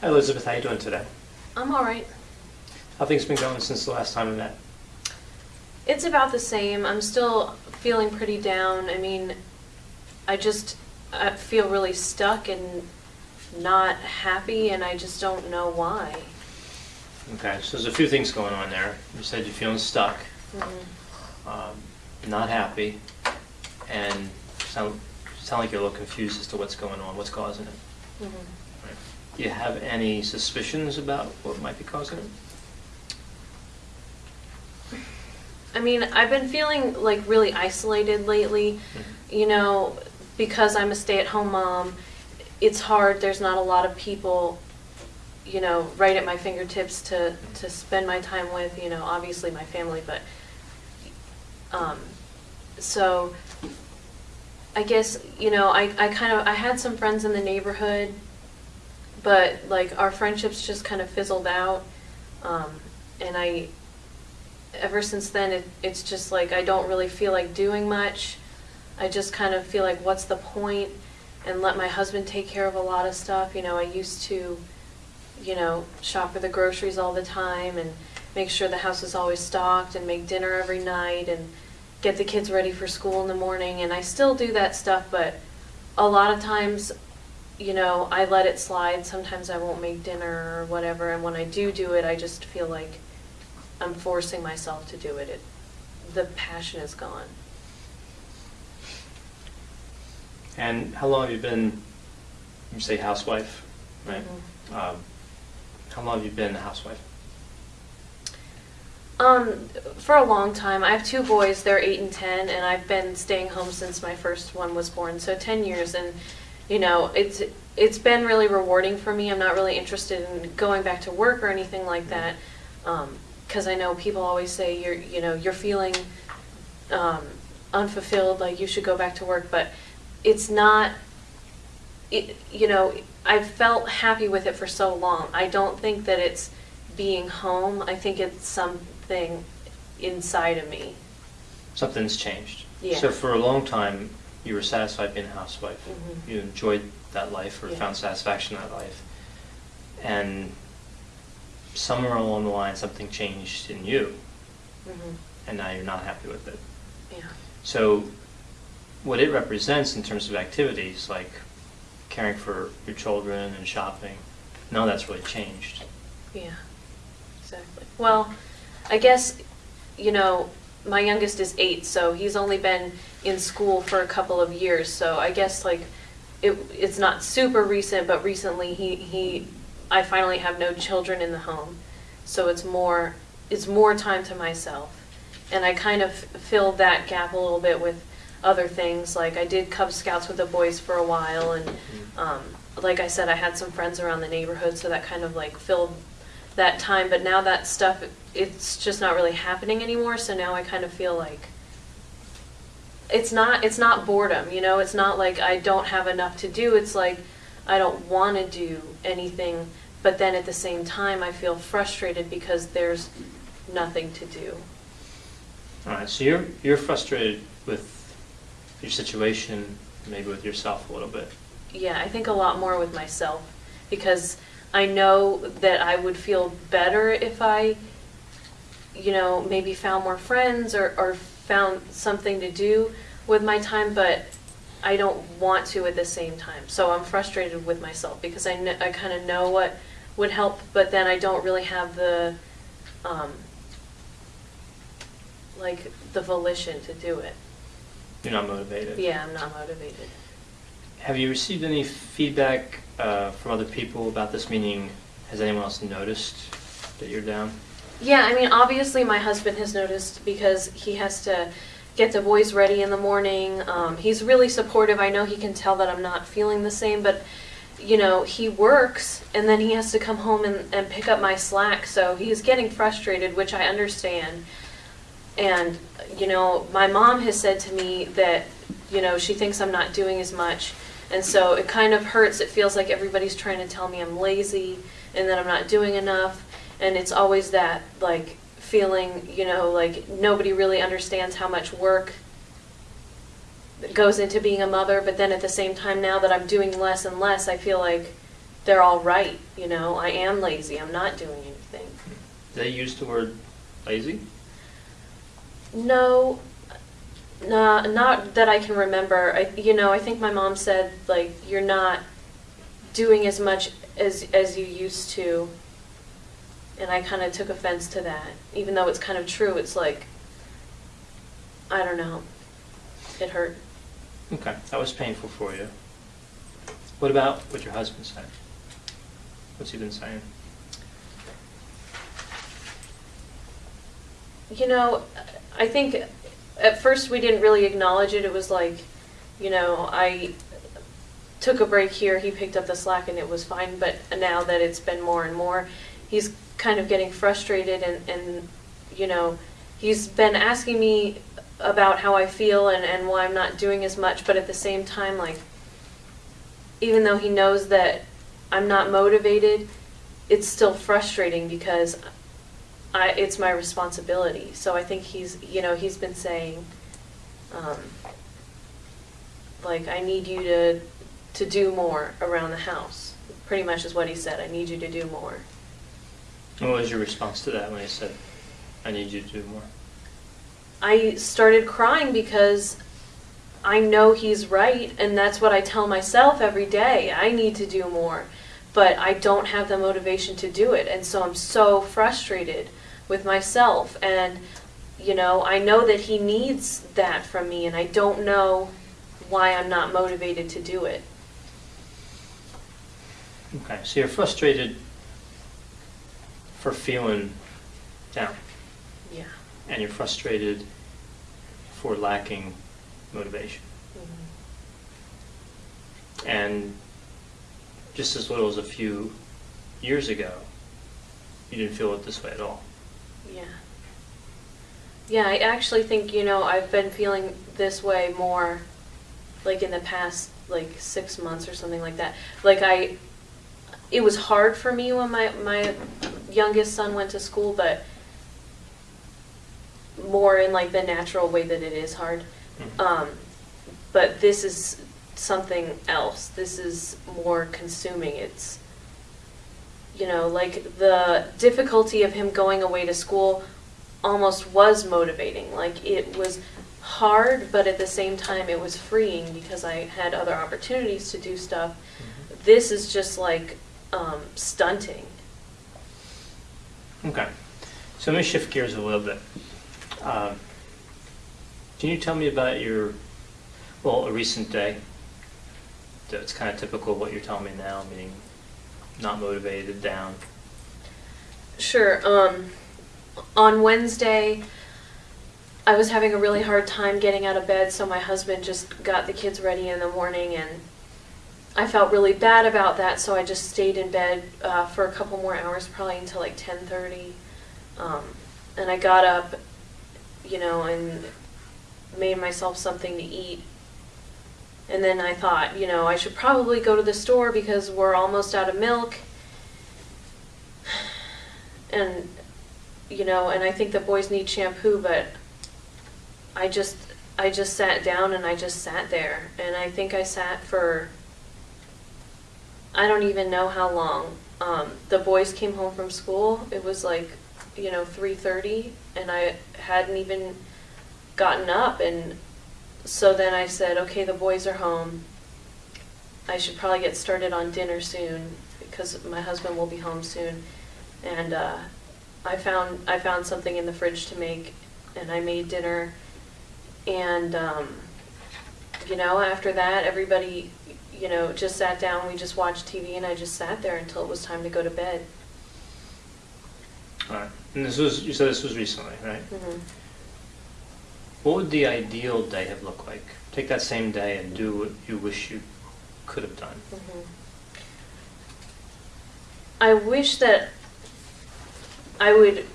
Hi Elizabeth, how are you doing today? I'm all right. How things been going since the last time we met? It's about the same. I'm still feeling pretty down. I mean, I just I feel really stuck and not happy, and I just don't know why. Okay, so there's a few things going on there. You said you're feeling stuck, Mhm. um, not happy, and sound, sound like you're a little confused as to what's going on, what's causing it. Mhm. Right. Do you have any suspicions about what might be causing it? I mean, I've been feeling like really isolated lately. You know, because I'm a stay-at-home mom, it's hard. There's not a lot of people, you know, right at my fingertips to to spend my time with. You know, obviously my family, but um, so I guess you know I I kind of I had some friends in the neighborhood, but like our friendships just kind of fizzled out, um, and I ever since then, it, it's just like I don't really feel like doing much. I just kind of feel like, what's the point? And let my husband take care of a lot of stuff. You know, I used to, you know, shop for the groceries all the time and make sure the house is always stocked and make dinner every night and get the kids ready for school in the morning. And I still do that stuff, but a lot of times, you know, I let it slide. Sometimes I won't make dinner or whatever. And when I do do it, I just feel like I'm forcing myself to do it. it the passion is gone. And how long have you been, you say housewife, right? Mhm. Um, how long have you been a housewife? Um, for a long time. I have two boys. They're eight and ten, and I've been staying home since my first one was born. So ten years, and you know, it's it's been really rewarding for me. I'm not really interested in going back to work or anything like that, because I know people always say you're you know you're feeling um, unfulfilled, like you should go back to work, but it's not. It, you know, I've felt happy with it for so long. I don't think that it's being home. I think it's something inside of me. Something's changed. Yeah. So for a long time, you were satisfied being a housewife. Mhm. You enjoyed that life or Yeah. found satisfaction in that life. And somewhere along the line, something changed in you, hmm and now you're not happy with it. Yeah. So what it represents in terms of activities, like caring for your children and shopping, none of that's really changed. Yeah. Exactly. Well, I guess, you know, my youngest is eight, so he's only been in school for a couple of years. So I guess like it, it's not super recent, but recently he, he I finally have no children in the home. So it's more it's more time to myself. And I kind of filled that gap a little bit with other things. Like I did Cub Scouts with the boys for a while and um, like I said, I had some friends around the neighborhood, so that kind of like filled that time. But now that stuff, it's just not really happening anymore. So now I kind of feel like it's not it's not boredom, you know. It's not like I don't have enough to do. It's like I don't want to do anything, but then at the same time, I feel frustrated because there's nothing to do. All right, so you're, you're frustrated with your situation, maybe with yourself a little bit. Yeah, I think a lot more with myself because I know that I would feel better if I, you know, maybe found more friends or, or found something to do with my time, but I don't want to at the same time. So I'm frustrated with myself because I, kn- I kind of know what would help, but then I don't really have the, um, like, the volition to do it. You're not motivated. Yeah, I'm not motivated. Have you received any feedback uh, from other people about this? Meaning, has anyone else noticed that you're down? Yeah, I mean, obviously my husband has noticed because he has to get the boys ready in the morning. Um, he's really supportive. I know he can tell that I'm not feeling the same, but you know, he works and then he has to come home and, and pick up my slack. So he's getting frustrated, which I understand. And, you know, my mom has said to me that, you know, she thinks I'm not doing as much. And so it kind of hurts. It feels like everybody's trying to tell me I'm lazy and that I'm not doing enough. And it's always that, like, feeling, you know, like nobody really understands how much work goes into being a mother. But then at the same time, now that I'm doing less and less, I feel like they're all right, you know, I am lazy, I'm not doing anything. They use the word lazy? No, nah, not that I can remember. I, you know, I think my mom said like you're not doing as much as as you used to, and I kind of took offense to that. Even though it's kind of true, it's like I don't know. It hurt. Okay, that was painful for you. What about what your husband said? What's he been saying? You know, I think at first we didn't really acknowledge it. It was like, you know, I took a break here, he picked up the slack, and it was fine. But now that it's been more and more, he's kind of getting frustrated, and, and you know, he's been asking me about how I feel and, and why I'm not doing as much. But at the same time, like, even though he knows that I'm not motivated, it's still frustrating because I, it's my responsibility. So I think he's, you know, he's been saying, um, like, I need you to, to do more around the house. Pretty much is what he said. I need you to do more. What was your response to that when he said, I need you to do more? I started crying because I know he's right, and that's what I tell myself every day. I need to do more, but I don't have the motivation to do it, and so I'm so frustrated with myself. And, you know, I know that he needs that from me, and I don't know why I'm not motivated to do it. Okay, so you're frustrated for feeling down, Yeah. and you're frustrated for lacking motivation. Mhm. And just as little as a few years ago, you didn't feel it this way at all. Yeah. Yeah, I actually think, you know, I've been feeling this way more like in the past like 6 months or something like that. Like I it was hard for me when my my youngest son went to school, but more in like the natural way that it is hard. Mhm. Um but this is something else. This is more consuming. It's you know, like the difficulty of him going away to school almost was motivating. Like it was hard, but at the same time it was freeing because I had other opportunities to do stuff. This is just like um, stunting. Okay, so let me shift gears a little bit. Um, Can you tell me about your, well, a recent day? It's kind of typical of what you're telling me now, meaning not motivated, down. Sure. Um, on Wednesday, I was having a really hard time getting out of bed, so my husband just got the kids ready in the morning, and I felt really bad about that. So I just stayed in bed uh, for a couple more hours, probably until like ten thirty, um, and I got up, you know, and made myself something to eat. And then I thought, you know, I should probably go to the store because we're almost out of milk. And you know and i think the boys need shampoo but i just i just sat down and i just sat there. And i think i sat for i don't even know how long. Um, the boys came home from school. It was like you know 3.30 and i hadn't even gotten up. And so then i said okay the boys are home i should probably get started on dinner soon because my husband will be home soon and uh, I found I found something in the fridge to make, and I made dinner. And um, you know, after that, everybody, you know, just sat down. We just watched TV, and I just sat there until it was time to go to bed. All right, and this was, you said this was recently, right? hmm What would the ideal day have looked like? Take that same day and do what you wish you could have done. hmm I wish that I would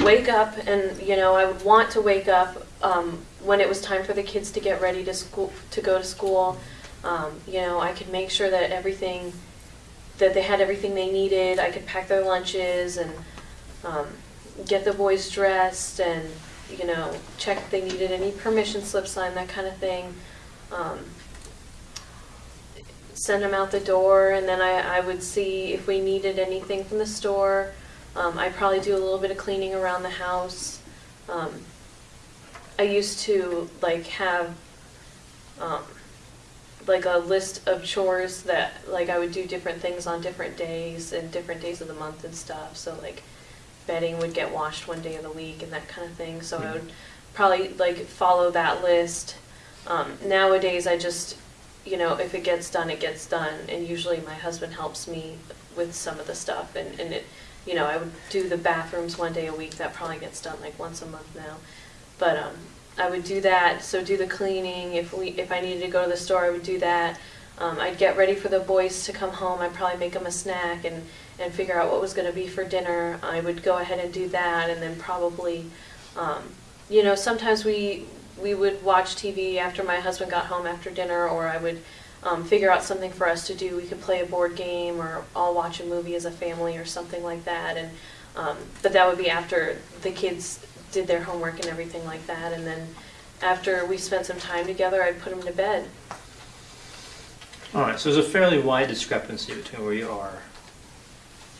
wake up and, you know, I would want to wake up um, when it was time for the kids to get ready to school, to go to school. Um, you know, I could make sure that everything, that they had everything they needed. I could pack their lunches and um, get the boys dressed and, you know, check if they needed any permission slips signed, that kind of thing. Um, send them out the door, and then I, I would see if we needed anything from the store. Um, I'd probably do a little bit of cleaning around the house. Um, I used to like have um, like a list of chores that like I would do different things on different days and different days of the month and stuff. So like bedding would get washed one day of the week and that kind of thing. So I would probably like follow that list. Um, nowadays, I just you know if it gets done, it gets done, and usually my husband helps me with some of the stuff and and it you know I would do the bathrooms one day a week. That probably gets done like once a month now, but um, I would do that. So do the cleaning. If we if I needed to go to the store, I would do that. Um, I'd get ready for the boys to come home. I'd probably make them a snack and and figure out what was going to be for dinner. I would go ahead and do that, and then probably, um, you know, sometimes we we would watch TV after my husband got home after dinner, or I would um, figure out something for us to do. We could play a board game, or all watch a movie as a family, or something like that. And um, but that would be after the kids did their homework and everything like that, and then after we spent some time together, I'd put them to bed. All right, so there's a fairly wide discrepancy between where you are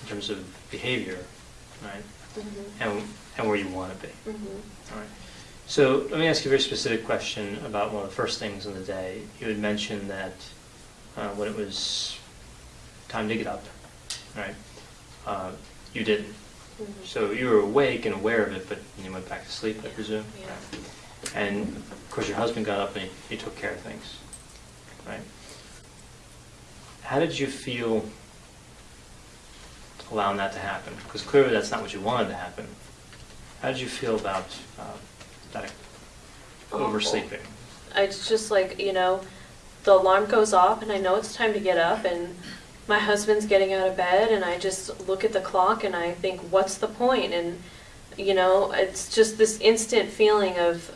in terms of behavior, right, and, and where you want to be. Mm-hmm. All right. So let me ask you a very specific question about one of the first things in the day. You had mentioned that uh, when it was time to get up, right, uh, you didn't. Mm-hmm. So you were awake and aware of it, but you went back to sleep, I Yeah, presume? yeah. Right. And of course, your husband got up and he, he took care of things, right? How did you feel allowing that to happen? Because clearly that's not what you wanted to happen. How did you feel about uh, that Awful. oversleeping? It's just like, you know, the alarm goes off and I know it's time to get up and my husband's getting out of bed and I just look at the clock and I think, what's the point? And, you know, it's just this instant feeling of,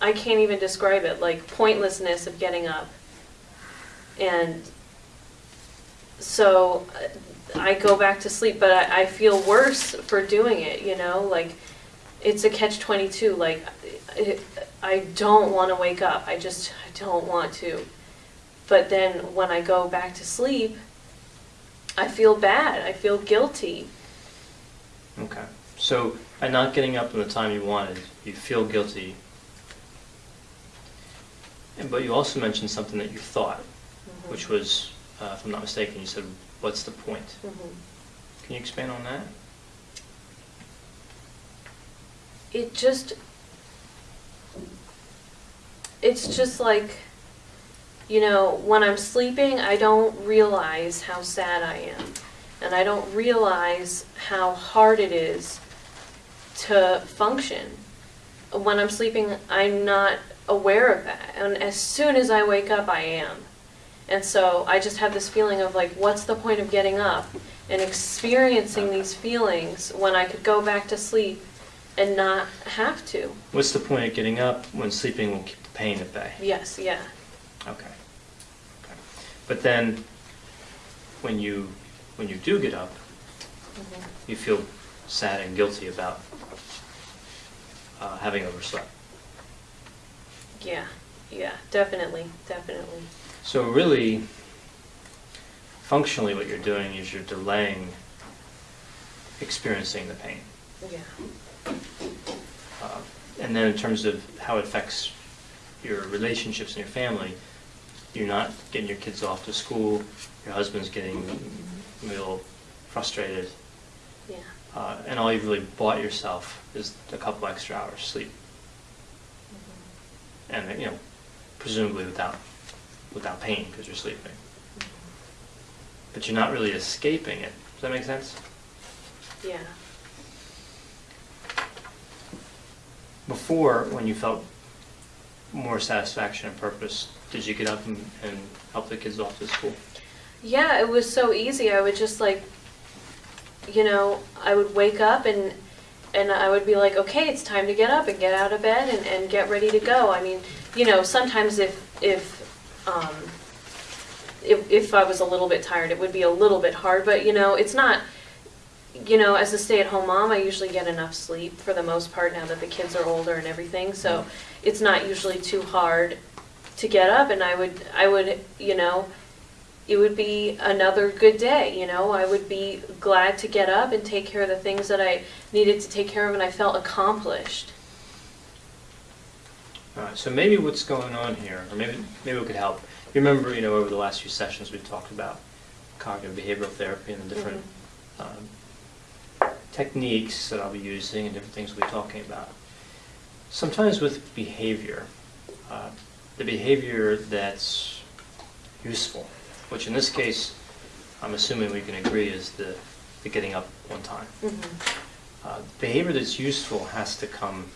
I can't even describe it, like pointlessness of getting up. And so uh, I go back to sleep, but I, I feel worse for doing it, you know, like it's a catch 22 like I- i don't want to wake up i just I don't want to but then when i go back to sleep i feel bad i feel guilty Okay. So by not getting up in the time you wanted, you feel guilty. But you also mentioned something that you thought, which was, uh, if I'm not mistaken, you said, what's the point? Mhm. Can you expand on that? it just it's just like you know when i'm sleeping i don't realize how sad i am and i don't realize how hard it is to function when i'm sleeping i'm not aware of that and as soon as i wake up i am and so i just have this feeling of like what's the point of getting up and experiencing these feelings when i could go back to sleep and not have to. What's the point of getting up when sleeping will keep the pain at bay? Yes, yeah. Okay. Okay. But then, when you, when you do get up, you feel sad and guilty about uh, having overslept. Yeah, yeah, definitely, definitely. So really, functionally, what you're doing is you're delaying experiencing the pain. Yeah. Uh, And then in terms of how it affects your relationships and your family, you're not getting your kids off to school, your husband's getting a little frustrated, Yeah. uh, and all you've really bought yourself is a couple extra hours of sleep. And, you know, presumably without, without pain, because you're sleeping. But you're not really escaping it. Does that make sense? Yeah. Before, when you felt more satisfaction and purpose, did you get up and, and help the kids off to school? Yeah, it was so easy. I would just like, you know, I would wake up and and I would be like, okay, it's time to get up and get out of bed and, and get ready to go. I mean, you know, sometimes if if um, if if I was a little bit tired, it would be a little bit hard. But you know, it's not. You know, as a stay-at-home mom, I usually get enough sleep for the most part now that the kids are older and everything. So it's not usually too hard to get up and I would, I would, you know, it would be another good day, you know, I would be glad to get up and take care of the things that I needed to take care of and I felt accomplished. All right, so maybe what's going on here, or maybe, maybe we could help. You remember, you know, over the last few sessions, we've talked about cognitive behavioral therapy and the different um, techniques that I'll be using and different things we'll be talking about. Sometimes with behavior, uh, the behavior that's useful, which in this case, I'm assuming we can agree is the, the getting up one time. Mhm. Uh, Behavior that's useful has to come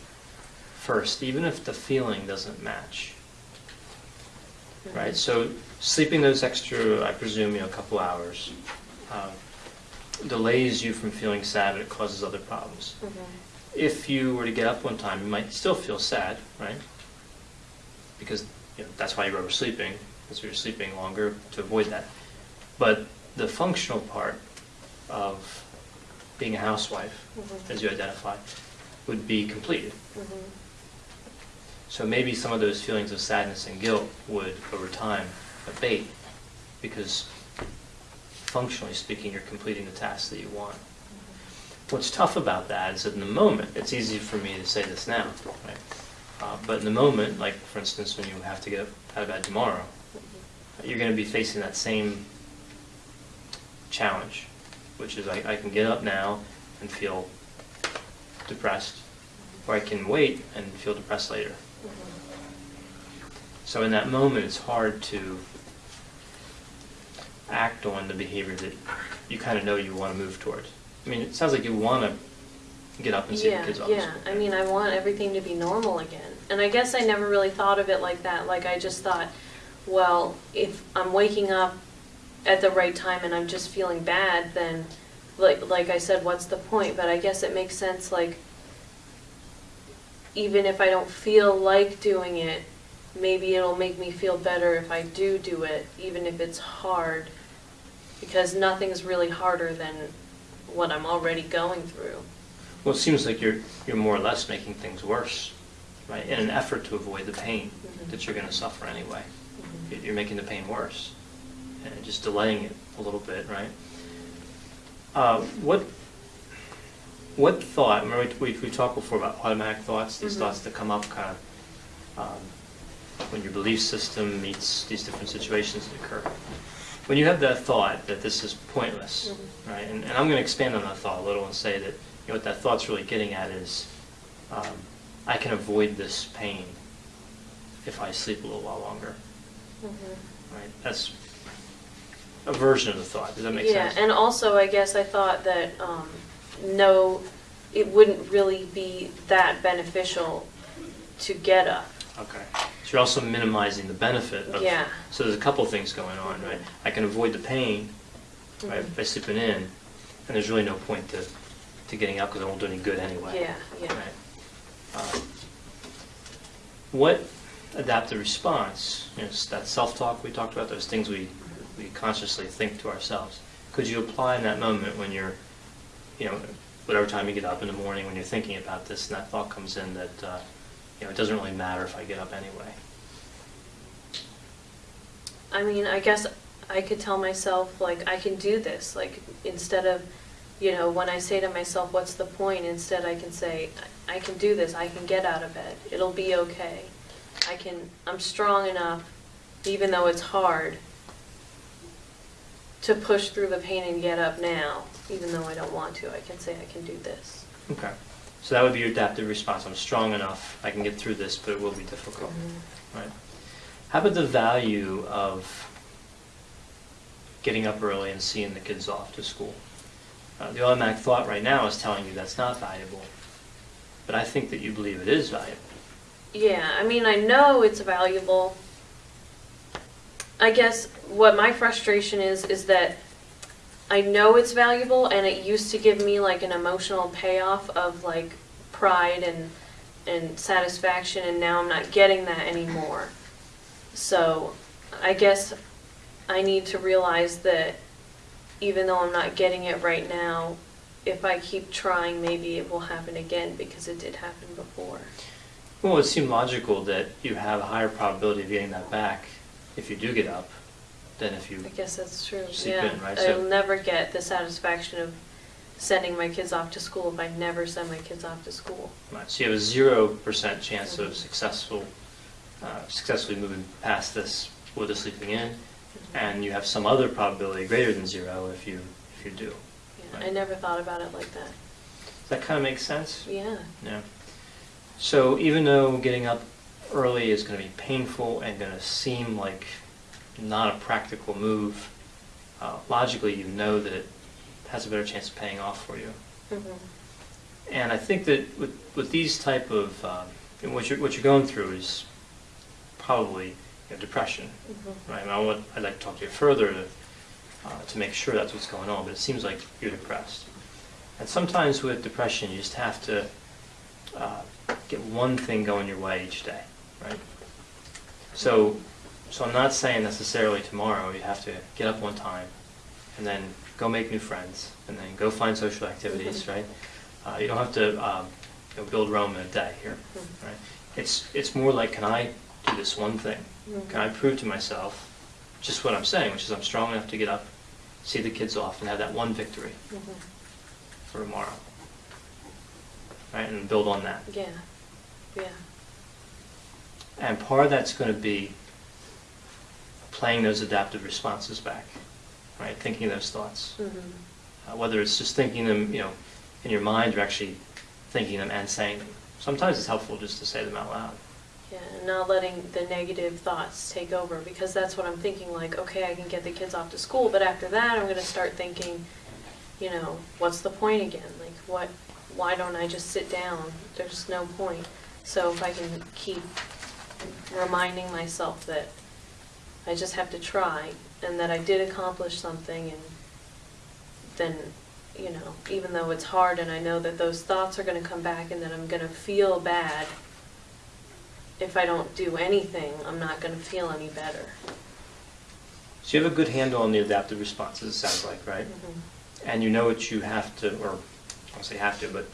first, even if the feeling doesn't match, right? Mhm. So sleeping those extra, I presume, you know, a couple hours, um, delays you from feeling sad and it causes other problems. Mhm. If you were to get up one time, you might still feel sad, right? Because you know, that's why you're oversleeping, because you're sleeping longer to avoid that. But the functional part of being a housewife, Mhm. as you identify, would be completed. Mhm. So maybe some of those feelings of sadness and guilt would, over time, abate, because functionally speaking, you're completing the task that you want. What's tough about that is that in the moment, it's easy for me to say this now, right? Uh, But in the moment, like for instance, when you have to get out of bed tomorrow, you're going to be facing that same challenge, which is I, I can get up now and feel depressed, or I can wait and feel depressed later. So in that moment, it's hard to act on the behavior that you kind of know you want to move towards. I mean, it sounds like you want to get up and see the kids off yeah. I mean, I want everything to be normal again. And I guess I never really thought of it like that, like I just thought, well, if I'm waking up at the right time and I'm just feeling bad, then, like, like I said, what's the point? But I guess it makes sense, like, even if I don't feel like doing it, maybe it'll make me feel better if I do do it, even if it's hard. Because nothing's really harder than what I'm already going through. Well, it seems like you're, you're more or less making things worse, right? In an effort to avoid the pain Mhm. that you're going to suffer anyway. Mhm. You- You're making the pain worse and just delaying it a little bit, right? Uh, What, what thought, remember we, we we talked before about automatic thoughts, these Mhm. thoughts that come up kind of um, when your belief system meets these different situations that occur. When you have that thought that this is pointless, Mhm. right? And, and I'm going to expand on that thought a little and say that, you know, what that thought's really getting at is, um, I can avoid this pain if I sleep a little while longer, Mhm. right? That's a version of the thought. Does that make sense? Yeah, and also I guess I thought that, um, no, it wouldn't really be that beneficial to get up. Okay. So you're also minimizing the benefit of. Yeah. So there's a couple things going on, right? I can avoid the pain, right, Mhm. by sleeping in, and there's really no point to, to getting up because I won't do any good anyway. Yeah, yeah. Right. Uh, What adaptive response, you know, that self-talk we talked about, those things we, we consciously think to ourselves, could you apply in that moment when you're, you know, whatever time you get up in the morning, when you're thinking about this, and that thought comes in that, uh, you know, it doesn't really matter if I get up anyway? I mean, I guess I could tell myself, like, I can do this, like, instead of, you know, when I say to myself, what's the point, instead I can say, I can do this, I can get out of bed, it'll be okay. I can, I'm strong enough, even though it's hard, to push through the pain and get up now, even though I don't want to, I can say I can do this. Okay. So that would be your adaptive response. I'm strong enough, I can get through this, but it will be difficult. Right. How about the value of getting up early and seeing the kids off to school? Uh, the automatic thought right now is telling you that's not valuable, but I think that you believe it is valuable. Yeah, I mean, I know it's valuable. I guess what my frustration is, is that I know it's valuable and it used to give me like an emotional payoff of like pride and, and satisfaction and now I'm not getting that anymore. So I guess I need to realize that even though I'm not getting it right now, if I keep trying, maybe it will happen again because it did happen before. Well, it would seem logical that you have a higher probability of getting that back if you do get up than if you, I guess that's true, yeah. in, right? I'll never get the satisfaction of sending my kids off to school if I never send my kids off to school. right, so you have a zero percent chance of Mhm. successful, uh, successfully moving past this with the sleeping in, and you have some other probability greater than zero if you, if you do. Yeah, I Right. never thought about it like that. Does that kind of make sense? Yeah, Yeah. So even though getting up early is going to be painful and going to seem like not a practical move, uh, logically you know that it has a better chance of paying off for you. mhm, And I think that with, with these type of, um, what you're, what you're going through is probably you know, depression, mhm. right? And I want, I'd like to talk to you further to, uh, to make sure that's what's going on, but it seems like you're depressed. And sometimes with depression, you just have to uh, get one thing going your way each day, right? So, so I'm not saying necessarily tomorrow you have to get up one time and then go make new friends and then go find social activities, Mhm. right? Uh, you don't have to um, you know, build Rome in a day here, Mhm. right? It's it's more like, can I do this one thing? Can I prove to myself just what I'm saying, which is I'm strong enough to get up, see the kids off, and have that one victory Mhm. for tomorrow, right? And build on that. Yeah, yeah, And part of that's going to be playing those adaptive responses back, right? Thinking those thoughts. mhm, Uh, whether it's just thinking them, you know, in your mind or actually thinking them and saying them. Sometimes it's helpful just to say them out loud. yeah, and not letting the negative thoughts take over, because that's what I'm thinking, like, okay, I can get the kids off to school, but after that, I'm gonna start thinking, you know, what's the point again? Like, what, why don't I just sit down? There's no point. So if I can keep reminding myself that I just have to try, and that I did accomplish something, and then, you know, even though it's hard and I know that those thoughts are gonna come back and that I'm gonna feel bad, if I don't do anything, I'm not gonna feel any better. So you have a good handle on the adaptive responses, it sounds like, right? Mhm. And you know what you have to, or I won't say have to, but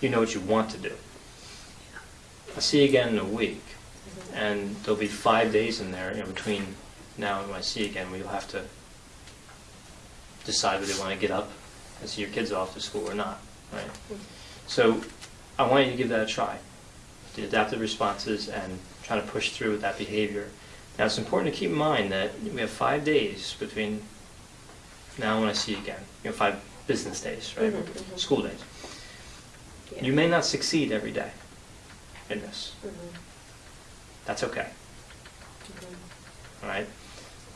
you know what you want to do. I'll see you again in a week, Mhm. and there'll be five days in there, you know, between now when I see you again, where you'll have to decide whether you want to get up and see your kids off to school or not, right? So I want you to give that a try, the adaptive responses and trying to push through with that behavior. Now, it's important to keep in mind that we have five days between now and when I see you again, you know, five business days, right? Mhm, mhm. School days. Yeah. You may not succeed every day in this. Mhm. That's okay, Mhm. all right?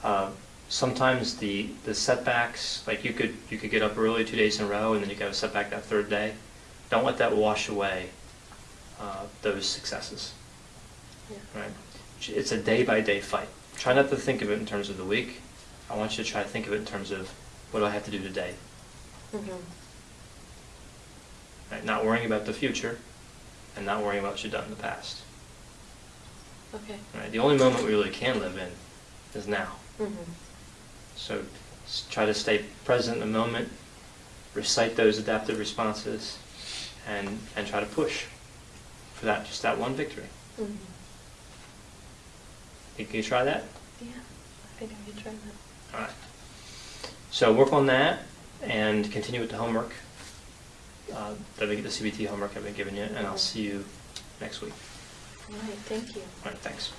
Um, Sometimes the, the setbacks, like you could, you could get up early two days in a row and then you got a setback that third day. Don't let that wash away uh, those successes. Yeah. right? It's a day-by-day fight. Try not to think of it in terms of the week. I want you to try to think of it in terms of, what do I have to do today? Mhm. Right? Not worrying about the future, and not worrying about what you've done in the past. Okay. Right? The only moment we really can live in is now. Mhm. So try to stay present in the moment, recite those adaptive responses, and, and try to push for that, just that one victory. Mhm. Think you try that? Yeah, I think I can try that. All right. So work on that and continue with the homework, uh, that we get the CBT homework I've been giving you, and I'll see you next week. All right, thank you. All right, thanks.